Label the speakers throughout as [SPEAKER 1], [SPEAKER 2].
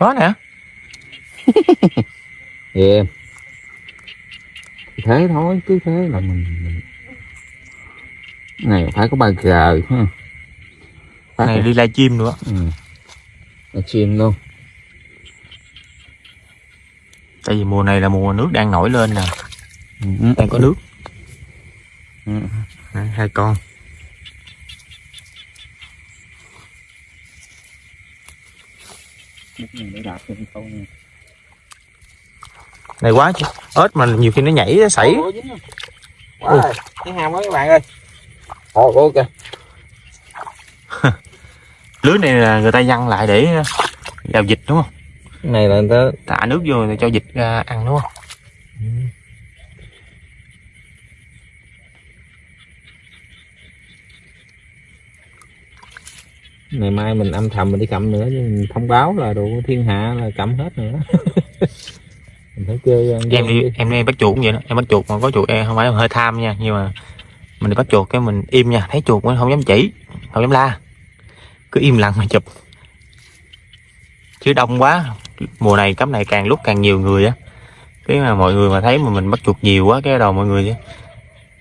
[SPEAKER 1] có nè
[SPEAKER 2] yeah. thế thôi cứ thế là mình, mình... này phải có ba g ha Phải
[SPEAKER 1] này đi lai chim nữa
[SPEAKER 2] ừ. là chim luôn
[SPEAKER 1] tại vì mùa này là mùa nước đang nổi lên nè
[SPEAKER 2] ừ.
[SPEAKER 1] đang có nước
[SPEAKER 2] Ừ.
[SPEAKER 1] Hai con
[SPEAKER 2] để câu
[SPEAKER 1] này quá chứ. Ếch mà nhiều khi nó nhảy nó sảy.
[SPEAKER 2] Không? Wow, cái hàm đó các bạn ơi. Ồ ok.
[SPEAKER 1] Lưới này là người ta văng lại để vào vịt đúng không?
[SPEAKER 2] Cái này là người ta
[SPEAKER 1] thả nước vô để cho vịt ra ăn đúng không
[SPEAKER 2] ngày mai mình âm thầm mình đi cầm nữa nhưng mình thông báo là đồ thiên hạ là cầm hết nữa. Mình phải chơi
[SPEAKER 1] em đi
[SPEAKER 2] đi.
[SPEAKER 1] em đi bắt chuột cũng vậy đó. Em bắt chuột mà có chuột em không phải hơi tham nha nhưng mà mình đi bắt chuột cái mình im nha. Thấy chuột mình không dám chỉ không dám la. Cứ im lặng mà chụp. Chứ đông quá. Mùa này cắm này càng lúc càng nhiều người á. Cái mà mọi người mà thấy mà mình bắt chuột nhiều quá cái đầu mọi người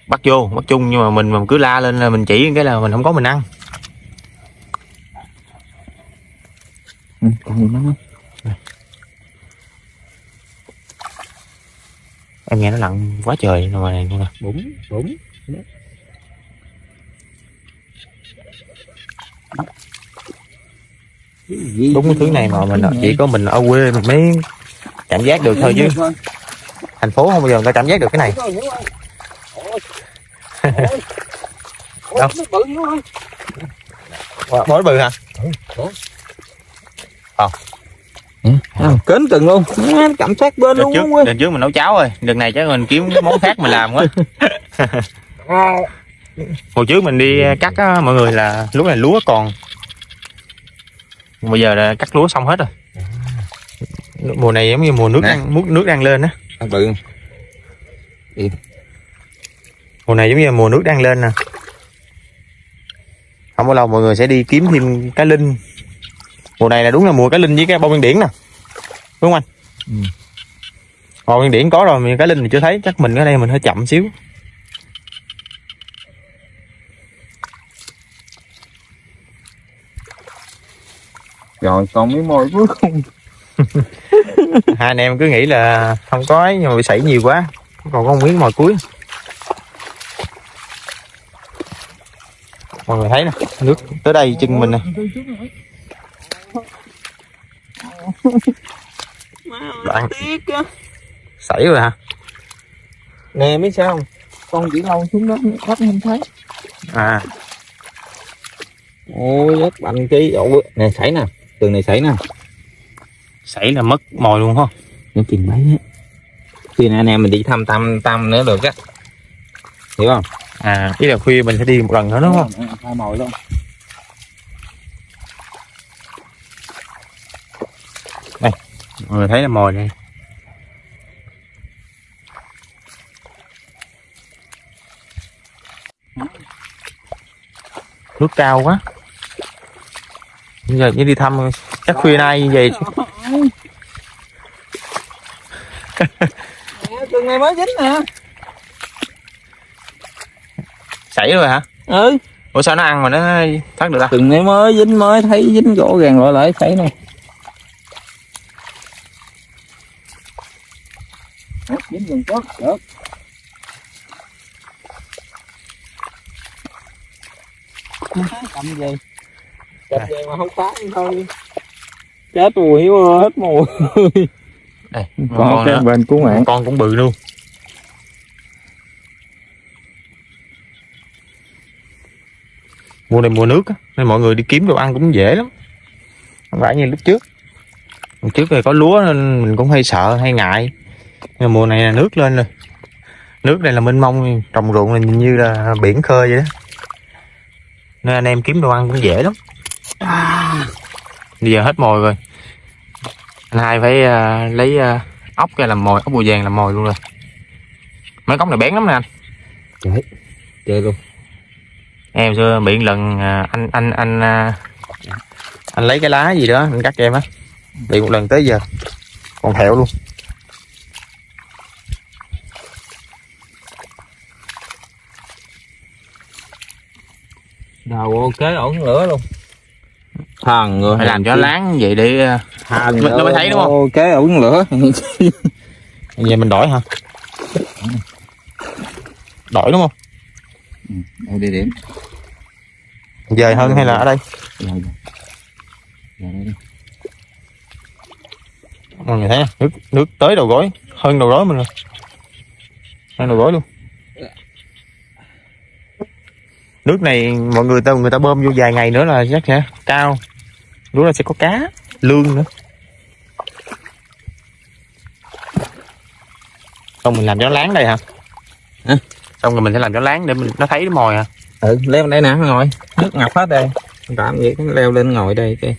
[SPEAKER 1] bắt vô bắt chung nhưng mà mình mà cứ la lên là mình chỉ cái là mình không có mình ăn
[SPEAKER 2] ừ, còn gì không?
[SPEAKER 1] Em nghe nó lặng quá trời ngoài này nè
[SPEAKER 2] bụng bụng.
[SPEAKER 1] Đúng cái thứ này mà mình chỉ có mình ở quê mình mới cảm giác được thôi chứ. Thành phố không bao giờ người ta cảm giác được cái này. Đâu? bói bự hả
[SPEAKER 2] kến từng luôn. Cảm giác bên
[SPEAKER 1] đợt
[SPEAKER 2] luôn
[SPEAKER 1] trước
[SPEAKER 2] không
[SPEAKER 1] đợt trước mình nấu cháo rồi. Đợt này chắc mình kiếm món khác mình làm quá. Hồi trước mình đi cắt á, mọi người là lúc này lúa còn. Bây giờ là cắt lúa xong hết rồi. Mùa này giống như mùa nước
[SPEAKER 2] Nè.
[SPEAKER 1] đang nước nước đang lên á.
[SPEAKER 2] Bự.
[SPEAKER 1] Mùa này giống như mùa nước đang lên nè. Không bao lâu mọi người sẽ đi kiếm thêm cá linh mùa này là đúng là mùa cá linh với cái bông nguyên điển nè. Đúng không anh?
[SPEAKER 2] Ừ.
[SPEAKER 1] bông nguyên điển có rồi mà cá linh thì chưa thấy. Chắc mình ở đây mình hơi chậm xíu.
[SPEAKER 2] Rồi còn miếng môi cuối cùng.
[SPEAKER 1] Hai anh em cứ nghĩ là không có ấy nhưng mà bị sảy nhiều quá. Còn có miếng mồi cuối. Mọi người thấy nè nước tới đây chân mình nè đoạn. sảy rồi hả?
[SPEAKER 2] Nè biết sao? Không con chỉ lâu xuống đó bắt không thấy.
[SPEAKER 1] À.
[SPEAKER 2] Ôi rất bành chi. Ôi nè sảy nè. Tường này sảy nè.
[SPEAKER 1] Sảy là mất mồi luôn không
[SPEAKER 2] nó chừng mấy á. Khi nào anh em mình đi thăm thăm thăm nữa được á. Hiểu không?
[SPEAKER 1] À ý là khuya mình sẽ đi một lần nữa đúng không?
[SPEAKER 2] Hai mồi luôn
[SPEAKER 1] mọi người thấy là mồi đây. Nước cao quá. Bây giờ chỉ đi thăm chắc khuya nay như vậy.
[SPEAKER 2] Tường này mới dính nè.
[SPEAKER 1] Sảy rồi hả?
[SPEAKER 2] Ừ.
[SPEAKER 1] Ủa sao nó ăn mà nó thoát được ta
[SPEAKER 2] tường này mới dính mới thấy dính gỗ gàng lại lại sảy nè dính gần tốt được. Cầm gì? Cầm gì mà không phá thôi. Chết mùi hết mùi.
[SPEAKER 1] Đây
[SPEAKER 2] còn
[SPEAKER 1] con
[SPEAKER 2] cái bên cứu mạng.
[SPEAKER 1] Con cũng bự luôn. Mùa này mùa nước á nên mọi người đi kiếm đồ ăn cũng dễ lắm. Không phải như lúc trước. Lúc trước thì có lúa nên mình cũng hay sợ hay ngại nhưng mùa này là nước lên rồi. Nước này là mênh mông trồng ruộng là như là biển khơi vậy đó. Nên anh em kiếm đồ ăn cũng dễ lắm. Bây giờ hết mồi rồi. Anh hai phải à, lấy à, ốc ra làm mồi ốc bùa vàng làm mồi luôn rồi. Mấy cốc này bén lắm nè anh.
[SPEAKER 2] Chơi luôn.
[SPEAKER 1] Em xưa bị lần à, anh anh anh à, anh lấy cái lá gì đó anh cắt cho em á. Đi một lần tới giờ. Còn thẹo luôn
[SPEAKER 2] đầu ok ổn lửa luôn. Thằng người.
[SPEAKER 1] Phải làm cho láng vậy để ờ,
[SPEAKER 2] thằng
[SPEAKER 1] Mình- nó mới thấy đúng không?
[SPEAKER 2] ok ổn lửa.
[SPEAKER 1] Giờ mình đổi hả? Đổi đúng không?
[SPEAKER 2] Ở địa điểm.
[SPEAKER 1] Dời hơn hay là ở đây?
[SPEAKER 2] Đi.
[SPEAKER 1] mọi người thấy nước nước tới đầu gối. Hơn đầu gối mình rồi. Hơn đầu gối luôn nước này mọi người ta người ta bơm vô vài ngày nữa là chắc sẽ cao. Lúc là sẽ có cá lương nữa. Xong mình làm cho láng đây hả? Xong rồi mình sẽ làm cho láng để mình nó thấy cái mồi hả
[SPEAKER 2] ừ leo đây nè ngồi. Nước ngập hết đây. Làm gì cứ leo lên ngồi đây cái.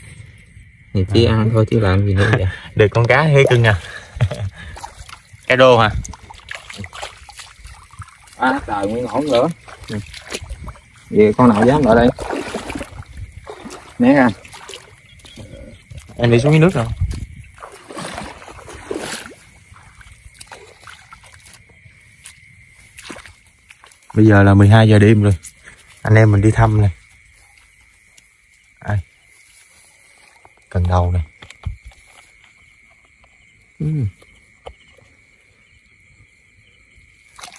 [SPEAKER 2] Thì chỉ ăn thôi chứ làm gì nữa vậy?
[SPEAKER 1] Được con cá hay cưng à. Cá đô hả?
[SPEAKER 2] À trời nguyên ổn nữa về con nào dám ở đây? Né ra.
[SPEAKER 1] Em đi xuống dưới nước rồi bây giờ là 12 giờ đêm rồi. Anh em mình đi thăm này. Ai? Cần đầu này. Ừ.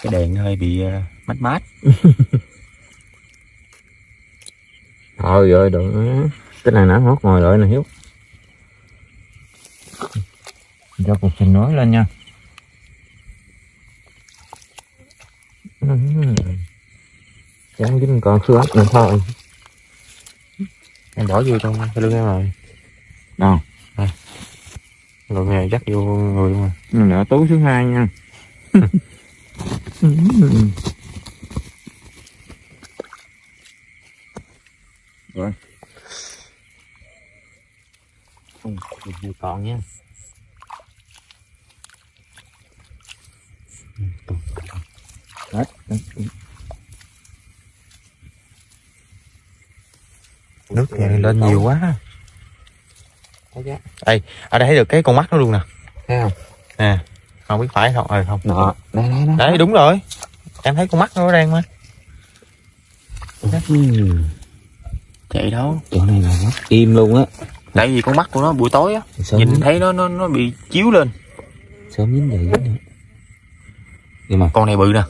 [SPEAKER 1] cái đèn hơi bị uh, mát mát
[SPEAKER 2] thôi rồi đừng cái này nã hót ngồi rồi nè hiếu. Cho cục xin nói lên nha. Chẳng dính còn xương ốc nữa thôi.
[SPEAKER 1] Em bỏ vô trong cái lưng em rồi.
[SPEAKER 2] Đâu?
[SPEAKER 1] Rồi nghề dắt vô người luôn rồi
[SPEAKER 2] mình đã tú thứ hai nha rồi. Không còn nha hết
[SPEAKER 1] nước thì lên nhiều quá.
[SPEAKER 2] Thấy chưa
[SPEAKER 1] ở đây thấy được cái con mắt nó luôn nè.
[SPEAKER 2] Thấy không?
[SPEAKER 1] Nè không biết phải không ờ không.
[SPEAKER 2] Nọ đây đây đây
[SPEAKER 1] đấy đúng rồi. Em thấy con mắt nó đang mà.
[SPEAKER 2] Ừ.
[SPEAKER 1] chạy đâu
[SPEAKER 2] chỗ này là mắt im luôn á.
[SPEAKER 1] Tại vì con mắt của nó buổi tối á nhìn
[SPEAKER 2] nhìn
[SPEAKER 1] thấy nó nó nó bị chiếu lên.
[SPEAKER 2] Sớm dính vậy dính nữa? Nhưng mà
[SPEAKER 1] con này bự nè.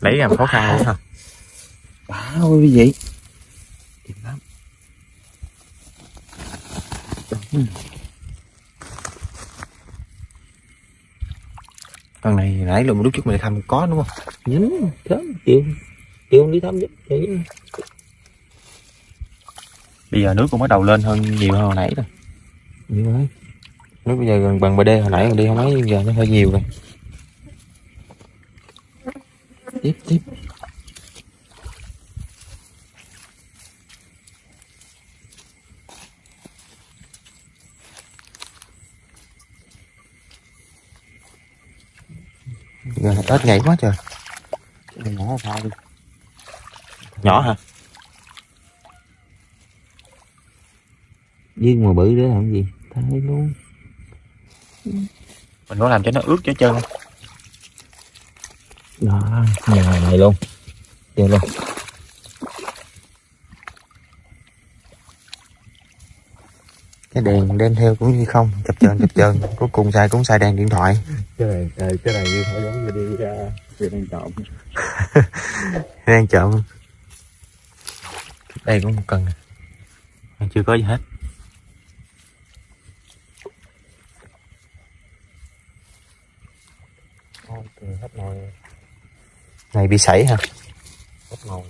[SPEAKER 1] Lấy làm khó khăn luôn hả?
[SPEAKER 2] Bá ơi cái gì? Đẹp lắm.
[SPEAKER 1] Con này nãy lúc lúc trước mình thăm có đúng không?
[SPEAKER 2] Dính sớm chiều chiều đi thăm giúp chị
[SPEAKER 1] bây giờ nước cũng bắt đầu lên hơn nhiều hơn hồi nãy rồi.
[SPEAKER 2] Nhiều ơi
[SPEAKER 1] nước bây giờ gần bằng bd hồi nãy còn đi không mấy giờ nó hơi nhiều rồi.
[SPEAKER 2] Tiếp tiếp
[SPEAKER 1] giờ tết nhảy quá trời.
[SPEAKER 2] Đừng ngỏ sao đi.
[SPEAKER 1] Nhỏ hả?
[SPEAKER 2] Viên mà bự để làm gì? Thay luôn.
[SPEAKER 1] Mình có làm cho nó ướt cho chân không?
[SPEAKER 2] đó nhà này luôn. Chơi luôn
[SPEAKER 1] cái đèn đem theo cũng như không chập chờn chập chờn. Cuối cùng xài cũng xài đèn điện thoại.
[SPEAKER 2] Cái này cái, cái này như phải giống như đi ra đi đang trộm.
[SPEAKER 1] Đang chậm đây cũng một cần. Còn chưa có gì hết. Này bị sảy hả?
[SPEAKER 2] Hết nồi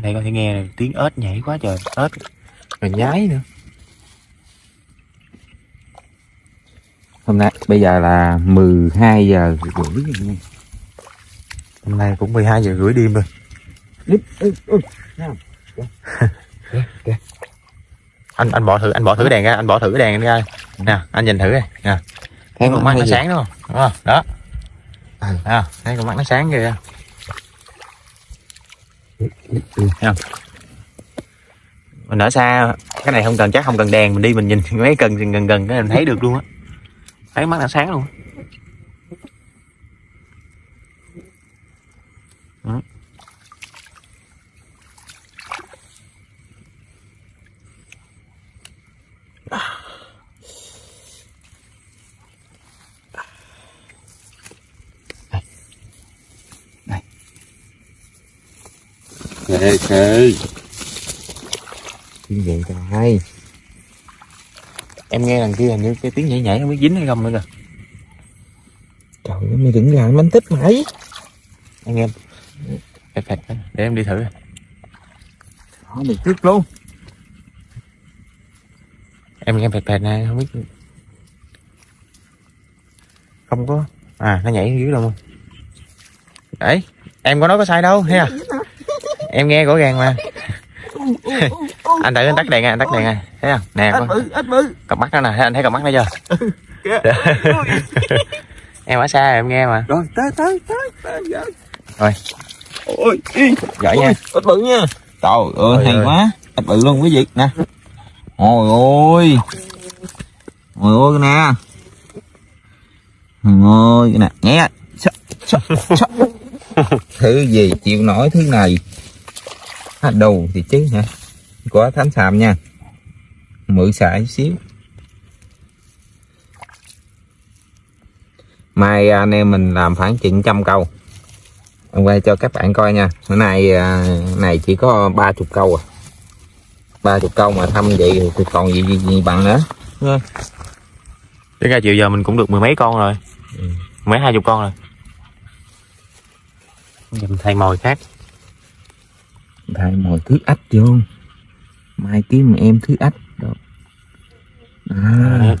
[SPEAKER 1] ở đây có thể nghe tiếng ếch nhảy quá trời ếch. Rồi nhái nữa.
[SPEAKER 2] Hôm nay bây giờ là 12 giờ rưỡi
[SPEAKER 1] hôm nay cũng 12 giờ rưỡi đêm rồi?
[SPEAKER 2] Kìa, kìa.
[SPEAKER 1] anh anh bỏ thử anh bỏ thử đèn ra anh bỏ thử đèn ra. Nè anh nhìn thử đây. Nè. Thấy con mắt nó sáng đúng không? Đúng không? Đó. À, thấy con mắt nó sáng kìa Thấy không? Mình ở xa, cái này không cần, chắc không cần đèn, mình đi mình nhìn mấy cần gần gần cái mình thấy được luôn á. Thấy mắt đã sáng luôn
[SPEAKER 2] Khê khê Tiếng vậy trời?
[SPEAKER 1] Em nghe đằng kia hình như cái tiếng nhảy nhảy không biết dính hay không nữa kìa.
[SPEAKER 2] Trời ơi, mày đừng làm bánh tích mày
[SPEAKER 1] anh em phẹt phẹt để em đi thử.
[SPEAKER 2] Đó, mày trước luôn.
[SPEAKER 1] Em nghe phẹt phẹt này không biết. Không có. À nó nhảy dưới đâu đấy, em có nói có sai đâu thấy à? Em nghe rõ ràng mà. Anh tự anh tắt đèn nha anh tắt đèn nha thấy không? Nè con. Cặp mắt nó nè. Thấy anh thấy cặp mắt nó chưa? Em ở xa em nghe mà.
[SPEAKER 2] Rồi tới tới tới tới rồi
[SPEAKER 1] Rồi.
[SPEAKER 2] Ôi
[SPEAKER 1] giỏi nha.
[SPEAKER 2] Ít bự nha. Trời ơi hay quá. Ít bự luôn quý vị. Nè. Ôi ôi. Ôi ôi nè. Ôi nè. Nghe. Thứ gì chịu nổi thứ này à, Đầu thì chứ hả? Có thánh sàm nha. Mượn xài xíu. Mai anh em mình làm khoảng chừng trăm câu. Em quay cho các bạn coi nha. Bữa nay à, này chỉ có ba chục câu à. Ba chục câu mà thăm vậy thì còn gì, gì, gì bằng nữa.
[SPEAKER 1] Đến ra chiều giờ mình cũng được mười mấy con rồi.
[SPEAKER 2] Ừ.
[SPEAKER 1] mấy hai chục con rồi. Giờ mình thay mồi khác
[SPEAKER 2] thay mồi thứ ách vô mai kiếm em thứ ách. Đó. À,
[SPEAKER 1] Đấy.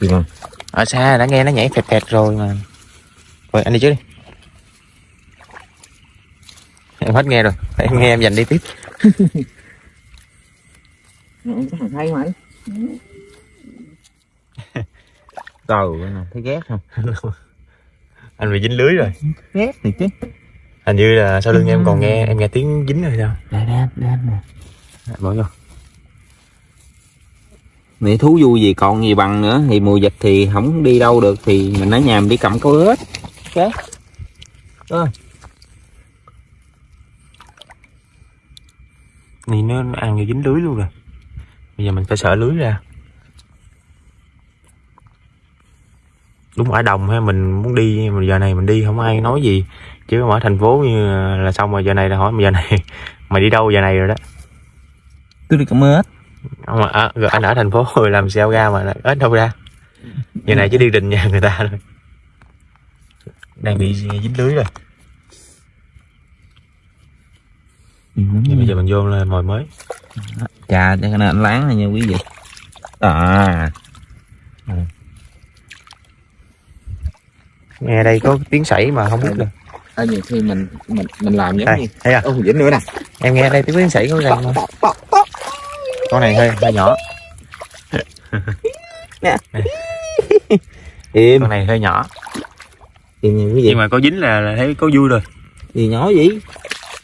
[SPEAKER 2] gì không
[SPEAKER 1] ở xa đã nghe nó nhảy phẹt phẹt rồi mà. Rồi anh đi trước đi. Em hết nghe rồi. Em nghe em dành đi tiếp.
[SPEAKER 2] Hay mày trời ơi, thấy ghét không?
[SPEAKER 1] Anh bị dính lưới rồi.
[SPEAKER 2] Ghét thì chứ
[SPEAKER 1] hình như là sau lưng em còn nghe em nghe tiếng dính rồi sao?
[SPEAKER 2] Đây đây đây nè
[SPEAKER 1] bỏ vô.
[SPEAKER 2] Mẹ thú vui gì còn gì bằng nữa. Thì mùa dịch thì không đi đâu được thì mình ở nhà mình đi cầm câu ếch
[SPEAKER 1] nhìn nó nó ăn như dính lưới luôn rồi bây giờ mình phải sợ lưới ra đúng ở đồng ha mình muốn đi mà giờ này mình đi không ai nói gì. Chứ ở thành phố như là xong rồi giờ này là hỏi mà giờ này mày đi đâu giờ này rồi đó?
[SPEAKER 2] Tôi đi cầm ếch
[SPEAKER 1] ông mà à, rồi anh ở thành phố rồi làm sao ra mà ít đâu ra? Giờ này chỉ đi đình nhà người ta thôi. Đang bị dính lưới rồi. Vậy bây giờ mình vô là mồi mới.
[SPEAKER 2] Chà cho nên anh láng này nha quý vị? À
[SPEAKER 1] nghe đây có tiếng sảy mà không biết được.
[SPEAKER 2] ở nhiều khi mình mình mình làm giống
[SPEAKER 1] đây
[SPEAKER 2] như
[SPEAKER 1] thấy à.
[SPEAKER 2] Ô dính nữa nè.
[SPEAKER 1] Em nghe đây tiếng sảy có không? Con này hơi hơi nhỏ.
[SPEAKER 2] Im.
[SPEAKER 1] Con này hơi nhỏ.
[SPEAKER 2] Im nha quý vị
[SPEAKER 1] nhưng mà có dính là, là thấy có vui rồi.
[SPEAKER 2] Gì nhỏ vậy?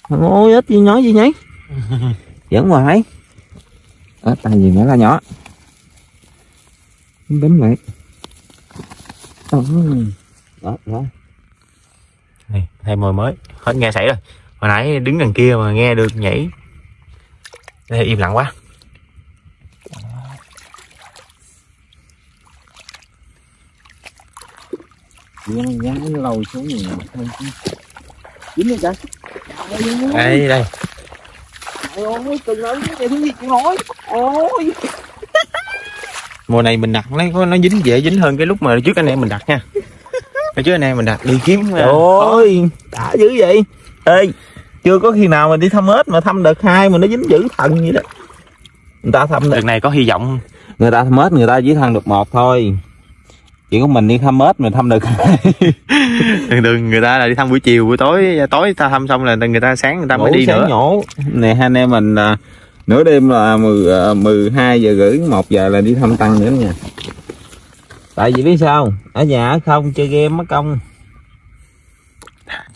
[SPEAKER 2] Ôi ít gì nhỏ gì nhảy dẫn hoài. Ở tay gì nữa là nhỏ. Bấm lại. Đó đó, đó.
[SPEAKER 1] này thay mồi mới. Hết nghe sảy rồi. Hồi nãy đứng đằng kia mà nghe được nhảy. Đây im lặng quá.
[SPEAKER 2] Giá nó lồi xuống chứ dính rồi trời
[SPEAKER 1] đây. Đây
[SPEAKER 2] ôi từng nói cái gì cũng nói ôi.
[SPEAKER 1] Mùa này mình đặt nó có nó dính dễ dính hơn cái lúc mà trước anh em mình đặt nha Hồi trước anh em mình đặt đi kiếm à,
[SPEAKER 2] ôi đã dữ vậy. Ê chưa có khi nào mà đi thăm ếch mà thăm đợt hai mà nó dính dữ thần vậy đó. Người ta thăm
[SPEAKER 1] đợt này có hy vọng.
[SPEAKER 2] Người ta thăm ếch người ta chỉ thăm được một thôi. Chỉ có mình đi thăm ếch mà thăm được
[SPEAKER 1] thường thường người ta là đi thăm buổi chiều buổi tối tối ta thăm xong là người ta sáng người ta mới
[SPEAKER 2] Ngủ
[SPEAKER 1] đi
[SPEAKER 2] sáng
[SPEAKER 1] nữa.
[SPEAKER 2] nhổ. Nè hai anh em mình à, nửa đêm là 10, à, 12 giờ rưỡi 1 giờ là đi thăm tăng nữa nha tại vì biết sao ở nhà không chơi game mất công.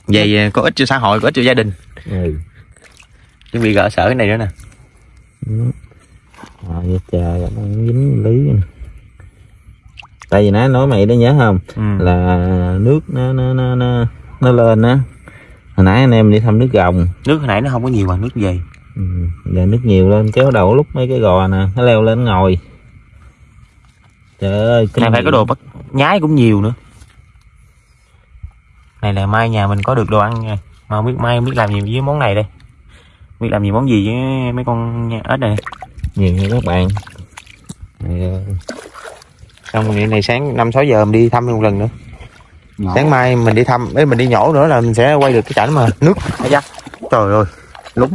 [SPEAKER 1] Vậy có ích cho xã hội có ích cho gia đình.
[SPEAKER 2] Ừ.
[SPEAKER 1] chuẩn bị gỡ sở cái này nữa nè.
[SPEAKER 2] À, vậy trời nó dính lý nè. tại vì nãy nói mày đó nhớ không?
[SPEAKER 1] Ừ.
[SPEAKER 2] là nước nó nó nó nó, nó lên á. Hồi nãy anh em đi thăm nước gồng.
[SPEAKER 1] Nước hồi nãy nó không có nhiều bằng nước về.
[SPEAKER 2] Ừ. giờ nước nhiều lên kéo đầu lúc mấy cái gò nè nó leo lên ngồi trời ơi
[SPEAKER 1] này phải có đồ bắt nhái cũng nhiều nữa. Này là mai nhà mình có được đồ ăn nha. Mà không biết mai không biết làm gì với món này đây. Biết làm gì món gì với mấy con ếch này.
[SPEAKER 2] Nhiều nha các bạn. Ờ,
[SPEAKER 1] xong rồi này sáng năm sáu giờ mình đi thăm một lần nữa. Sáng mai mình đi thăm ấy mình đi nhổ nữa là mình sẽ quay được cái cảnh mà nước. Trời ơi lúng.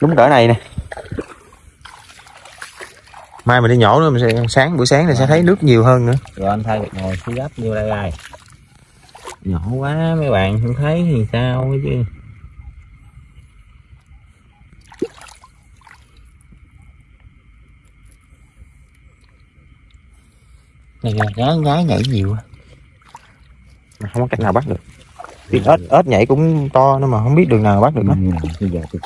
[SPEAKER 1] Lúng cỡ này nè mai mình đi nhổ nữa mình sẽ sáng buổi sáng này sẽ thấy nước nhiều hơn nữa.
[SPEAKER 2] Rồi anh thay ngồi xuống gấp vô đây đây. Nhỏ quá mấy bạn không thấy thì sao chứ.
[SPEAKER 1] Này là nhái nhái nhảy nhiều mà không có cách nào bắt được. Biết ếch ếch nhảy cũng to nữa mà không biết đường nào bắt được nó.
[SPEAKER 2] Bây giờ tôi